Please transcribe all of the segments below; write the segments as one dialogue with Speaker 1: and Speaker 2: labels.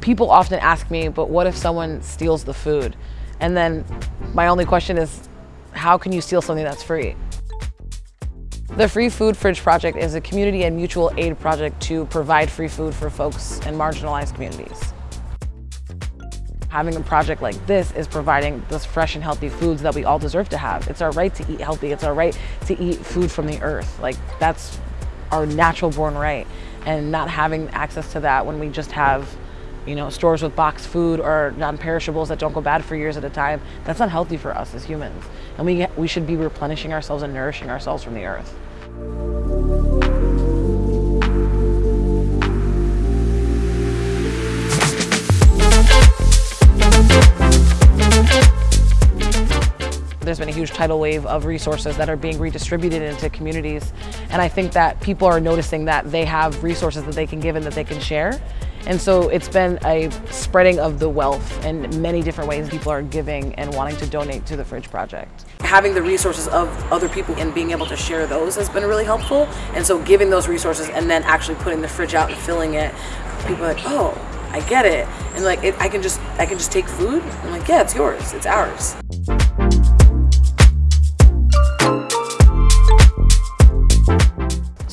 Speaker 1: people often ask me, but what if someone steals the food? And then my only question is, how can you steal something that's free? The Free Food Fridge Project is a community and mutual aid project to provide free food for folks in marginalized communities. Having a project like this is providing those fresh and healthy foods that we all deserve to have. It's our right to eat healthy. It's our right to eat food from the earth. Like that's our natural born right. And not having access to that when we just have you know, stores with boxed food or non-perishables that don't go bad for years at a time, that's not healthy for us as humans. And we, we should be replenishing ourselves and nourishing ourselves from the earth. There's been a huge tidal wave of resources that are being redistributed into communities. And I think that people are noticing that they have resources that they can give and that they can share. And so it's been a spreading of the wealth in many different ways people are giving and wanting to donate to the Fridge Project. Having the resources of other people and being able to share those has been really helpful. And so giving those resources and then actually putting the fridge out and filling it, people are like, oh, I get it. And like, it, I can just, I can just take food. I'm like, yeah, it's yours, it's ours.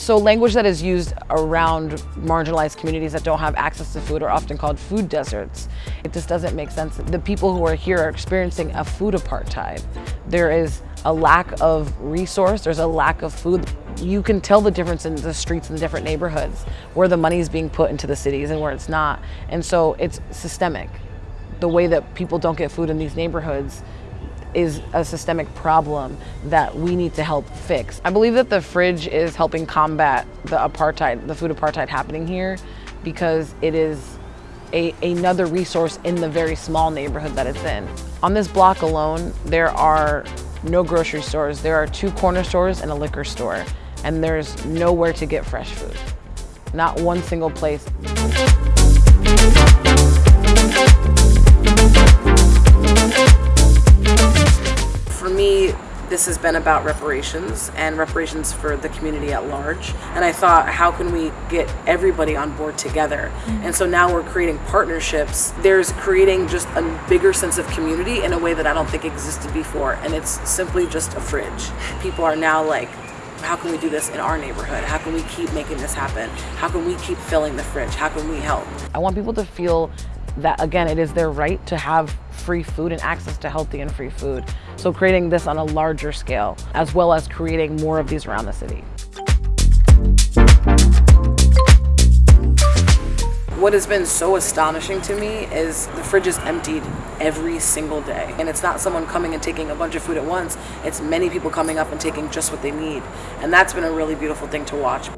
Speaker 1: So language that is used around marginalized communities that don't have access to food are often called food deserts. It just doesn't make sense. The people who are here are experiencing a food apartheid. There is a lack of resource, there's a lack of food. You can tell the difference in the streets in the different neighborhoods, where the money is being put into the cities and where it's not. And so it's systemic. The way that people don't get food in these neighborhoods is a systemic problem that we need to help fix. I believe that the fridge is helping combat the apartheid, the food apartheid happening here because it is a, another resource in the very small neighborhood that it's in. On this block alone, there are no grocery stores. There are two corner stores and a liquor store, and there's nowhere to get fresh food. Not one single place. This has been about reparations and reparations for the community at large. And I thought, how can we get everybody on board together? Mm-hmm. And so now we're creating partnerships. There's creating just a bigger sense of community in a way that I don't think existed before. And it's simply just a fridge. People are now like, how can we do this in our neighborhood? How can we keep making this happen? How can we keep filling the fridge? How can we help? I want people to feel that again, it is their right to have free food and access to healthy and free food. So creating this on a larger scale, as well as creating more of these around the city. What has been so astonishing to me is the fridge is emptied every single day. And it's not someone coming and taking a bunch of food at once, it's many people coming up and taking just what they need. And that's been a really beautiful thing to watch.